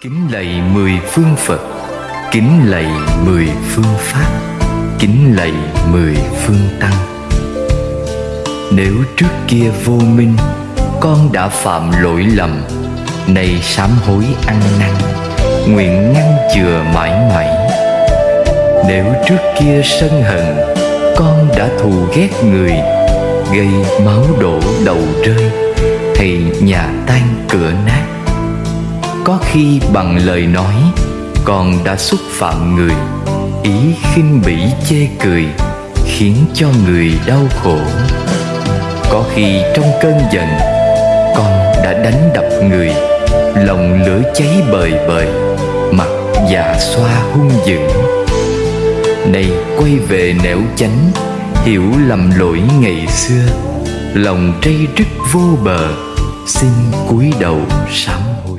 Kính lạy mười phương Phật. Kính lạy mười phương Pháp. Kính lạy mười phương Tăng. Nếu trước kia vô minh, Con đã phạm lỗi lầm, Nay sám hối ăn năn, Nguyện ngăn chừa mãi mãi. Nếu trước kia sân hận, Con đã thù ghét người, Gây máu đổ đầu rơi, Thì nhà tan cửa nát có khi bằng lời nói, Còn đã xúc phạm người. Ý khinh bỉ chê cười, Khiến cho người đau khổ. Có khi trong cơn giận, Con đã đánh đập người. Lòng lửa cháy bời bời, Mặt dạ xoa hung dữ. Nay quay về nẻo chánh, Hiểu lầm lỗi ngày xưa. Lòng trây rứt vô bờ, Xin cúi đầu sám hối.